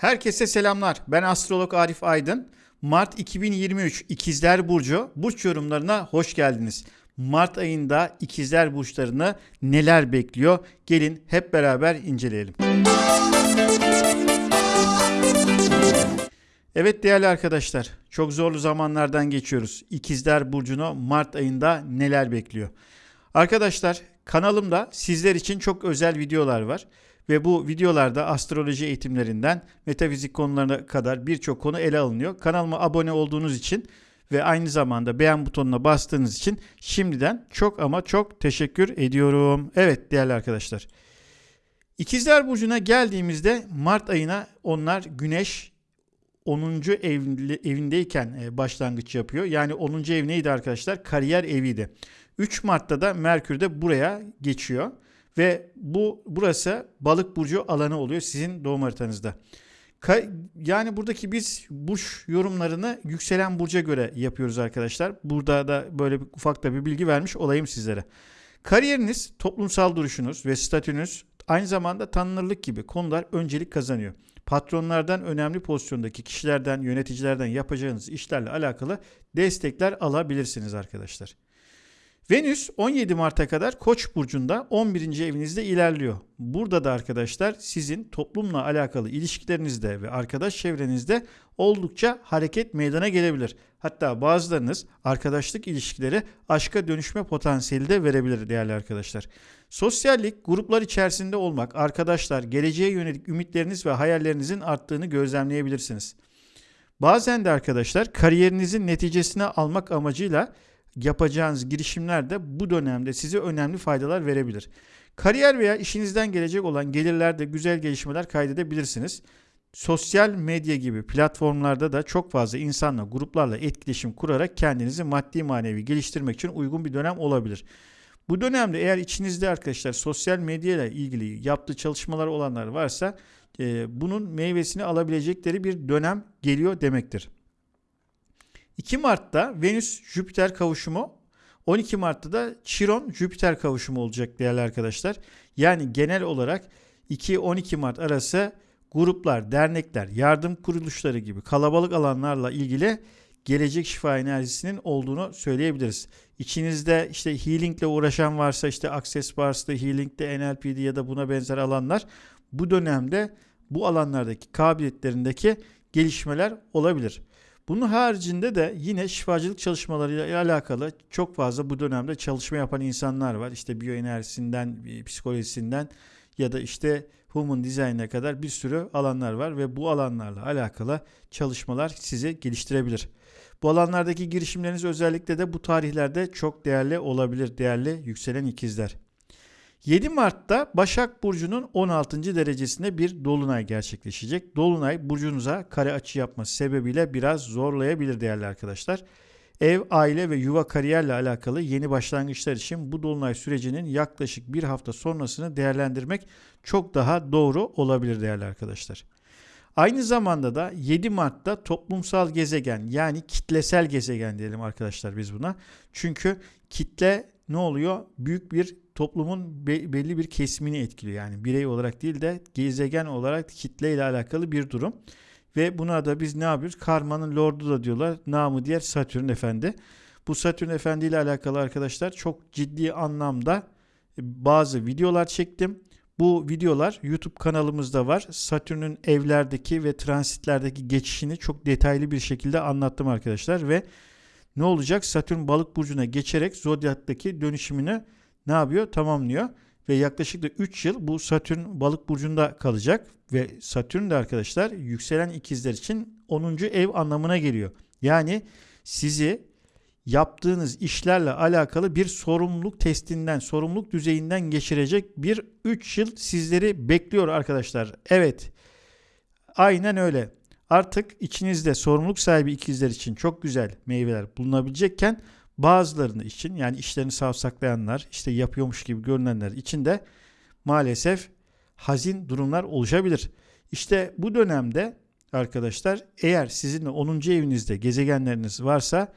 Herkese selamlar. Ben astrolog Arif Aydın. Mart 2023 İkizler Burcu burç yorumlarına hoş geldiniz. Mart ayında İkizler burçlarını neler bekliyor? Gelin hep beraber inceleyelim. Evet değerli arkadaşlar, çok zorlu zamanlardan geçiyoruz. İkizler Burcu'nu Mart ayında neler bekliyor? Arkadaşlar kanalımda sizler için çok özel videolar var. Ve bu videolarda astroloji eğitimlerinden metafizik konularına kadar birçok konu ele alınıyor. Kanalıma abone olduğunuz için ve aynı zamanda beğen butonuna bastığınız için şimdiden çok ama çok teşekkür ediyorum. Evet değerli arkadaşlar. İkizler Burcu'na geldiğimizde Mart ayına onlar Güneş 10. evindeyken e, başlangıç yapıyor. Yani 10. ev neydi arkadaşlar? Kariyer eviydi. 3 Mart'ta da Merkür de buraya geçiyor. Ve bu burası balık burcu alanı oluyor sizin doğum haritanızda. Ka- yani buradaki biz burç yorumlarını yükselen burca göre yapıyoruz arkadaşlar. Burada da böyle bir, ufak da bir bilgi vermiş olayım sizlere. Kariyeriniz, toplumsal duruşunuz ve statünüz aynı zamanda tanınırlık gibi konular öncelik kazanıyor. Patronlardan önemli pozisyondaki kişilerden, yöneticilerden yapacağınız işlerle alakalı destekler alabilirsiniz arkadaşlar. Venüs 17 Mart'a kadar Koç burcunda 11. evinizde ilerliyor. Burada da arkadaşlar sizin toplumla alakalı ilişkilerinizde ve arkadaş çevrenizde oldukça hareket meydana gelebilir. Hatta bazılarınız arkadaşlık ilişkileri aşka dönüşme potansiyeli de verebilir değerli arkadaşlar. Sosyallik, gruplar içerisinde olmak, arkadaşlar, geleceğe yönelik ümitleriniz ve hayallerinizin arttığını gözlemleyebilirsiniz. Bazen de arkadaşlar kariyerinizin neticesini almak amacıyla yapacağınız girişimler de bu dönemde size önemli faydalar verebilir. Kariyer veya işinizden gelecek olan gelirlerde güzel gelişmeler kaydedebilirsiniz. Sosyal medya gibi platformlarda da çok fazla insanla, gruplarla etkileşim kurarak kendinizi maddi manevi geliştirmek için uygun bir dönem olabilir. Bu dönemde eğer içinizde arkadaşlar sosyal medya ile ilgili yaptığı çalışmalar olanlar varsa e, bunun meyvesini alabilecekleri bir dönem geliyor demektir. 2 Mart'ta Venüs-Jüpiter kavuşumu 12 Mart'ta da Chiron-Jüpiter kavuşumu olacak değerli arkadaşlar. Yani genel olarak 2-12 Mart arası gruplar, dernekler, yardım kuruluşları gibi kalabalık alanlarla ilgili gelecek şifa enerjisinin olduğunu söyleyebiliriz. İçinizde işte healing ile uğraşan varsa işte Access Bars'ta, healing'de, NLP'de ya da buna benzer alanlar bu dönemde bu alanlardaki kabiliyetlerindeki gelişmeler olabilir. Bunun haricinde de yine şifacılık çalışmalarıyla alakalı çok fazla bu dönemde çalışma yapan insanlar var. İşte biyoenerjisinden, psikolojisinden ya da işte human design'e kadar bir sürü alanlar var ve bu alanlarla alakalı çalışmalar sizi geliştirebilir. Bu alanlardaki girişimleriniz özellikle de bu tarihlerde çok değerli olabilir değerli yükselen ikizler. 7 Mart'ta Başak Burcu'nun 16. derecesinde bir dolunay gerçekleşecek. Dolunay burcunuza kare açı yapması sebebiyle biraz zorlayabilir değerli arkadaşlar. Ev, aile ve yuva kariyerle alakalı yeni başlangıçlar için bu dolunay sürecinin yaklaşık bir hafta sonrasını değerlendirmek çok daha doğru olabilir değerli arkadaşlar. Aynı zamanda da 7 Mart'ta toplumsal gezegen yani kitlesel gezegen diyelim arkadaşlar biz buna. Çünkü kitle ne oluyor? Büyük bir toplumun be, belli bir kesimini etkiliyor. Yani birey olarak değil de gezegen olarak kitle ile alakalı bir durum. Ve buna da biz ne yapıyoruz? Karmanın lordu da diyorlar. Namı diğer Satürn Efendi. Bu Satürn Efendi ile alakalı arkadaşlar çok ciddi anlamda bazı videolar çektim. Bu videolar YouTube kanalımızda var. Satürn'ün evlerdeki ve transitlerdeki geçişini çok detaylı bir şekilde anlattım arkadaşlar ve ne olacak? Satürn balık burcuna geçerek zodyaktaki dönüşümünü ne yapıyor? Tamamlıyor. Ve yaklaşık da 3 yıl bu Satürn balık burcunda kalacak. Ve Satürn de arkadaşlar yükselen ikizler için 10. ev anlamına geliyor. Yani sizi yaptığınız işlerle alakalı bir sorumluluk testinden, sorumluluk düzeyinden geçirecek bir 3 yıl sizleri bekliyor arkadaşlar. Evet. Aynen öyle. Artık içinizde sorumluluk sahibi ikizler için çok güzel meyveler bulunabilecekken bazılarını için yani işlerini savsaklayanlar işte yapıyormuş gibi görünenler için de maalesef hazin durumlar oluşabilir. İşte bu dönemde arkadaşlar eğer sizin 10. evinizde gezegenleriniz varsa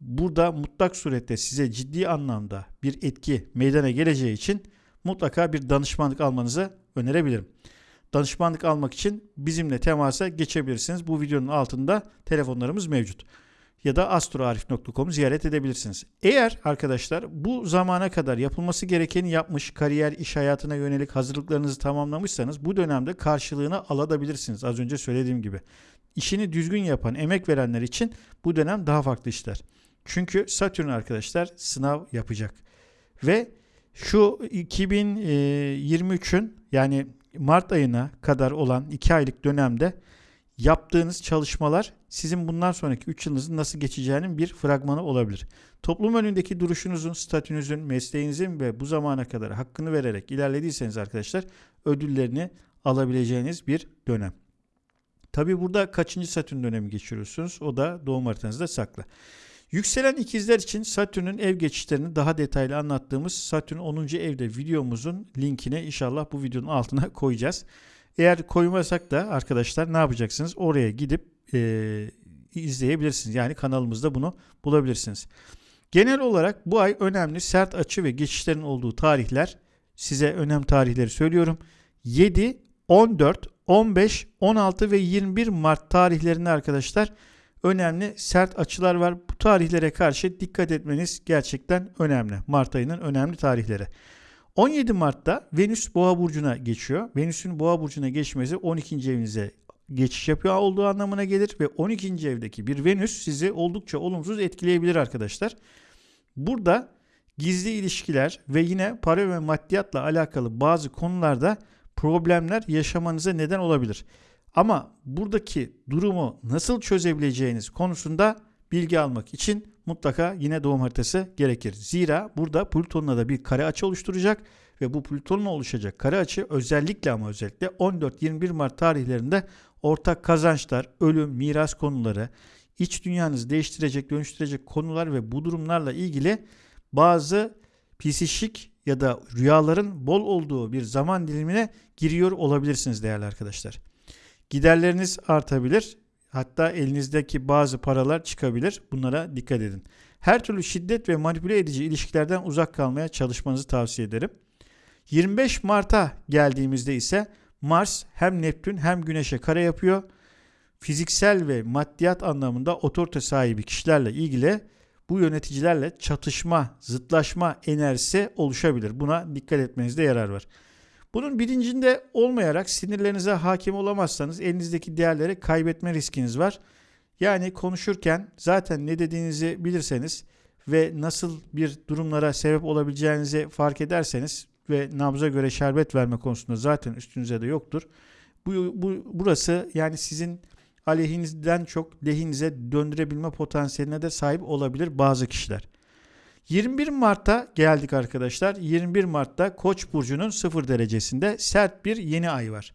burada mutlak surette size ciddi anlamda bir etki meydana geleceği için mutlaka bir danışmanlık almanızı önerebilirim. danışmanlık almak için bizimle temasa geçebilirsiniz. Bu videonun altında telefonlarımız mevcut. Ya da astroarif.com'u ziyaret edebilirsiniz. Eğer arkadaşlar bu zamana kadar yapılması gerekeni yapmış, kariyer, iş hayatına yönelik hazırlıklarınızı tamamlamışsanız bu dönemde karşılığını alabilirsiniz. Az önce söylediğim gibi. İşini düzgün yapan, emek verenler için bu dönem daha farklı işler. Çünkü Satürn arkadaşlar sınav yapacak. Ve şu 2023'ün yani Mart ayına kadar olan 2 aylık dönemde yaptığınız çalışmalar sizin bundan sonraki 3 yılınızın nasıl geçeceğinin bir fragmanı olabilir. Toplum önündeki duruşunuzun, statünüzün, mesleğinizin ve bu zamana kadar hakkını vererek ilerlediyseniz arkadaşlar ödüllerini alabileceğiniz bir dönem. Tabi burada kaçıncı Satürn dönemi geçiriyorsunuz? O da doğum haritanızda saklı. Yükselen ikizler için Satürn'ün ev geçişlerini daha detaylı anlattığımız Satürn 10. evde videomuzun linkini inşallah bu videonun altına koyacağız. Eğer koymasak da arkadaşlar ne yapacaksınız? Oraya gidip e, izleyebilirsiniz. Yani kanalımızda bunu bulabilirsiniz. Genel olarak bu ay önemli sert açı ve geçişlerin olduğu tarihler size önem tarihleri söylüyorum. 7, 14, 15, 16 ve 21 Mart tarihlerinde arkadaşlar önemli sert açılar var. Bu tarihlere karşı dikkat etmeniz gerçekten önemli. Mart ayının önemli tarihleri. 17 Mart'ta Venüs Boğa burcuna geçiyor. Venüs'ün Boğa burcuna geçmesi 12. evinize geçiş yapıyor olduğu anlamına gelir ve 12. evdeki bir Venüs sizi oldukça olumsuz etkileyebilir arkadaşlar. Burada gizli ilişkiler ve yine para ve maddiyatla alakalı bazı konularda problemler yaşamanıza neden olabilir. Ama buradaki durumu nasıl çözebileceğiniz konusunda bilgi almak için mutlaka yine doğum haritası gerekir. Zira burada Plüton'la da bir kare açı oluşturacak ve bu Plüton'la oluşacak kare açı özellikle ama özellikle 14-21 Mart tarihlerinde ortak kazançlar, ölüm, miras konuları, iç dünyanızı değiştirecek, dönüştürecek konular ve bu durumlarla ilgili bazı psişik ya da rüyaların bol olduğu bir zaman dilimine giriyor olabilirsiniz değerli arkadaşlar. Giderleriniz artabilir. Hatta elinizdeki bazı paralar çıkabilir. Bunlara dikkat edin. Her türlü şiddet ve manipüle edici ilişkilerden uzak kalmaya çalışmanızı tavsiye ederim. 25 Mart'a geldiğimizde ise Mars hem Neptün hem Güneş'e kare yapıyor. Fiziksel ve maddiyat anlamında otorite sahibi kişilerle ilgili bu yöneticilerle çatışma, zıtlaşma enerjisi oluşabilir. Buna dikkat etmenizde yarar var. Bunun bilincinde olmayarak sinirlerinize hakim olamazsanız elinizdeki değerleri kaybetme riskiniz var. Yani konuşurken zaten ne dediğinizi bilirseniz ve nasıl bir durumlara sebep olabileceğinizi fark ederseniz ve nabza göre şerbet verme konusunda zaten üstünüze de yoktur. Bu, bu burası yani sizin aleyhinizden çok lehinize döndürebilme potansiyeline de sahip olabilir bazı kişiler. 21 Mart'ta geldik arkadaşlar. 21 Mart'ta Koç burcunun 0 derecesinde sert bir yeni ay var.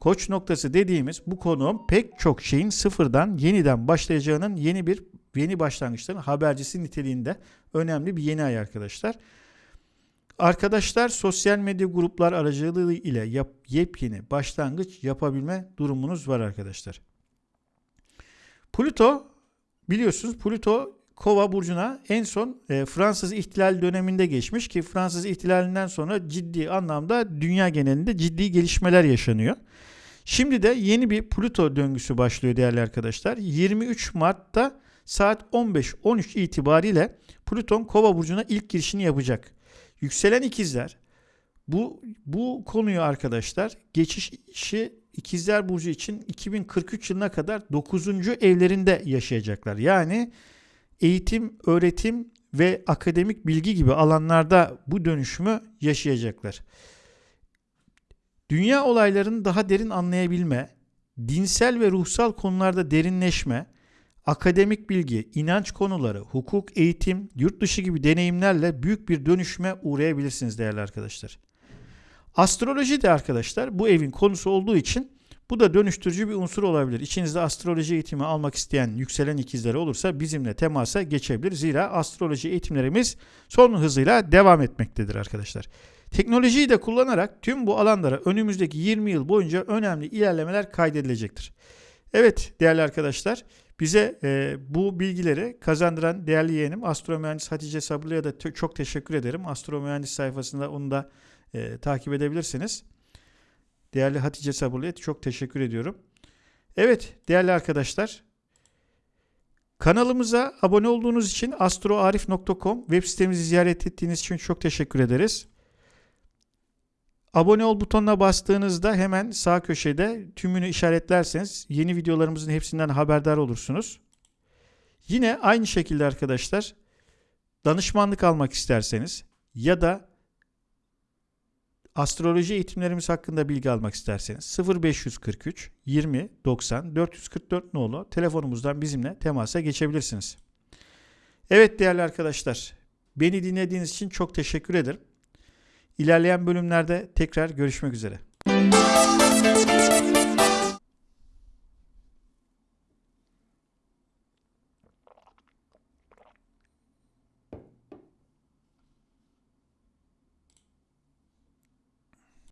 Koç noktası dediğimiz bu konu pek çok şeyin sıfırdan yeniden başlayacağının yeni bir yeni başlangıçların habercisi niteliğinde önemli bir yeni ay arkadaşlar. Arkadaşlar sosyal medya gruplar aracılığı ile yap, yepyeni başlangıç yapabilme durumunuz var arkadaşlar. Pluto biliyorsunuz Pluto Kova burcuna en son e, Fransız ihtilal döneminde geçmiş ki Fransız ihtilalinden sonra ciddi anlamda dünya genelinde ciddi gelişmeler yaşanıyor. Şimdi de yeni bir Plüto döngüsü başlıyor değerli arkadaşlar. 23 Mart'ta saat 15-13 itibariyle Plüton Kova burcuna ilk girişini yapacak. Yükselen ikizler bu bu konuyu arkadaşlar geçişi ikizler burcu için 2043 yılına kadar 9. evlerinde yaşayacaklar. Yani eğitim, öğretim ve akademik bilgi gibi alanlarda bu dönüşümü yaşayacaklar. Dünya olaylarını daha derin anlayabilme, dinsel ve ruhsal konularda derinleşme, akademik bilgi, inanç konuları, hukuk, eğitim, yurt dışı gibi deneyimlerle büyük bir dönüşüme uğrayabilirsiniz değerli arkadaşlar. Astroloji de arkadaşlar bu evin konusu olduğu için bu da dönüştürücü bir unsur olabilir. İçinizde astroloji eğitimi almak isteyen yükselen ikizleri olursa bizimle temasa geçebilir. Zira astroloji eğitimlerimiz son hızıyla devam etmektedir arkadaşlar. Teknolojiyi de kullanarak tüm bu alanlara önümüzdeki 20 yıl boyunca önemli ilerlemeler kaydedilecektir. Evet değerli arkadaşlar bize e, bu bilgileri kazandıran değerli yeğenim Astro Mühendis Hatice Sabırlı'ya da çok teşekkür ederim. Astro Mühendis sayfasında onu da e, takip edebilirsiniz. Değerli Hatice Sabırlı'ya çok teşekkür ediyorum. Evet değerli arkadaşlar. Kanalımıza abone olduğunuz için astroarif.com web sitemizi ziyaret ettiğiniz için çok teşekkür ederiz. Abone ol butonuna bastığınızda hemen sağ köşede tümünü işaretlerseniz yeni videolarımızın hepsinden haberdar olursunuz. Yine aynı şekilde arkadaşlar danışmanlık almak isterseniz ya da astroloji eğitimlerimiz hakkında bilgi almak isterseniz 0543 20 90 444 nolu telefonumuzdan bizimle temasa geçebilirsiniz. Evet değerli arkadaşlar, beni dinlediğiniz için çok teşekkür ederim. İlerleyen bölümlerde tekrar görüşmek üzere.